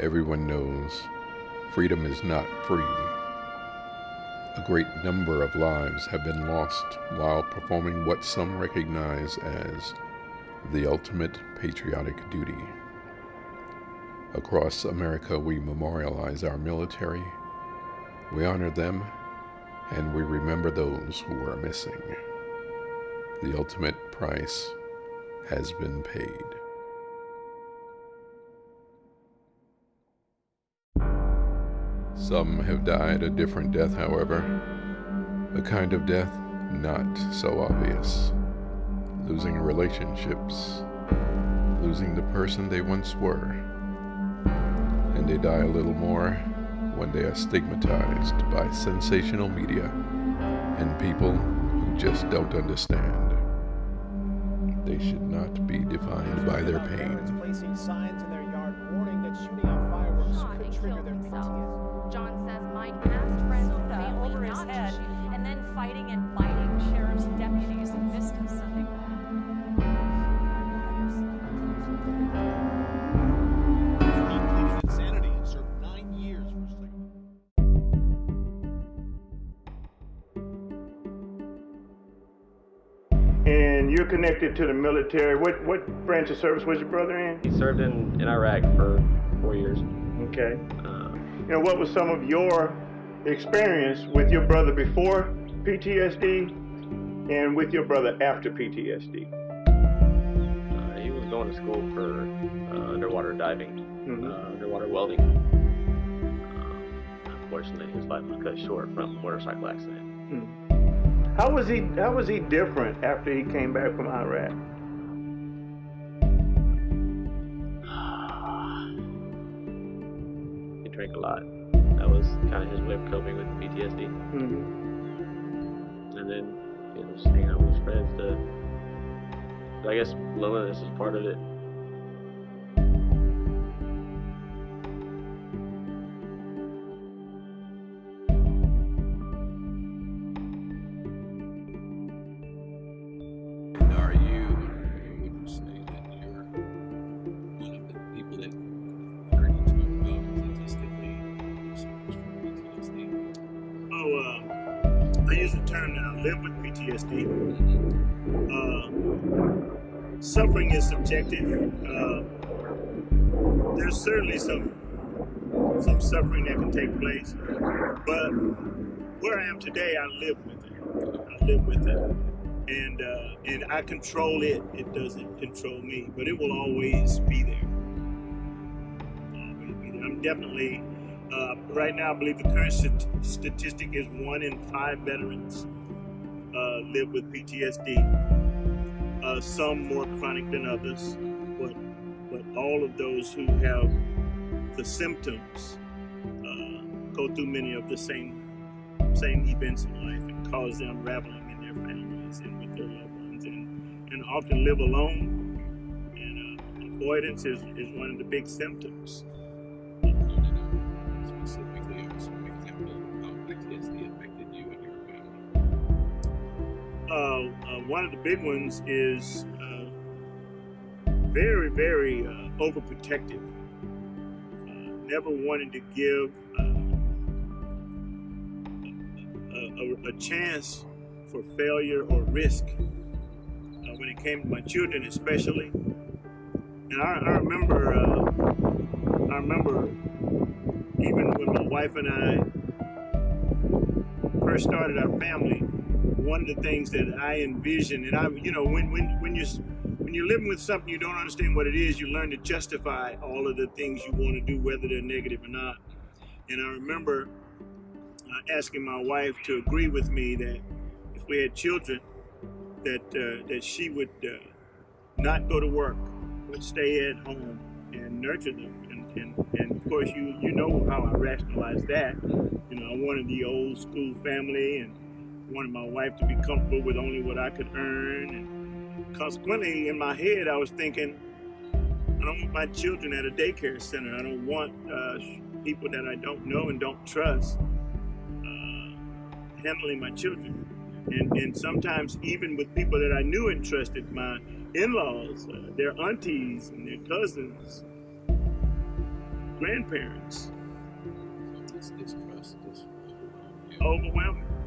Everyone knows freedom is not free. A great number of lives have been lost while performing what some recognize as the ultimate patriotic duty. Across America, we memorialize our military, we honor them, and we remember those who are missing. The ultimate price has been paid. Some have died a different death, however, a kind of death not so obvious. Losing relationships, losing the person they once were. And they die a little more when they are stigmatized by sensational media and people who just don't understand. They should not be defined by their pain. Placing signs in their yard warning that shooting off fireworks shot could and trigger killed their himself. PTSD. John says Mike asked friends and family over his head and then fighting and biting sheriff's deputies in Vista Sunday He pleaded insanity and served nine years for cigarette. And you're connected to the military. What what branch of service was your brother in? He served in, in Iraq for four years. Okay. You know, what was some of your experience with your brother before PTSD and with your brother after PTSD? uh, he was going to school for uh, underwater diving, Mhm. uh, underwater welding. Uh, unfortunately, his life was cut short from a motorcycle accident. How was he how was he different after he came back from Iraq? He drank a lot. That was kind of his way of coping with PTSD. Mhm. And then you know, just hanging out with his friends. To, I guess loneliness is part of it. I use the term that I live with PTSD. Uh, suffering is subjective. Uh, there's certainly some some suffering that can take place, but where I am today, I live with it. I live with it, and uh, and I control it. It doesn't control me, but it will always be there. Always be there. I'm definitely uh, right now, I believe the current stat- statistic is one in five veterans uh, live with PTSD. Uh, some more chronic than others, but but all of those who have the symptoms uh, go through many of the same same events in life and cause them unraveling in their families and with their loved ones, and and often live alone. And uh, avoidance is, is one of the big symptoms. One of the big ones is uh, very, very uh, overprotective. Uh, never wanted to give uh, a, a, a chance for failure or risk uh, when it came to my children, especially. And I, I remember, uh, I remember even when my wife and I first started our family, one of the things that I envision, and I, you know, when when when you're when you're living with something you don't understand what it is, you learn to justify all of the things you want to do, whether they're negative or not. And I remember uh, asking my wife to agree with me that if we had children, that uh, that she would uh, not go to work, but stay at home and nurture them. And, and, and of course, you you know how I rationalize that. You know, I wanted the old school family and wanted my wife to be comfortable with only what I could earn. And consequently, in my head, I was thinking, I don't want my children at a daycare center. I don't want uh, people that I don't know and don't trust uh, handling my children. And, and sometimes even with people that I knew and trusted, my in-laws, uh, their aunties and their cousins, grandparents. Distrust, this overwhelming. Overwhelming.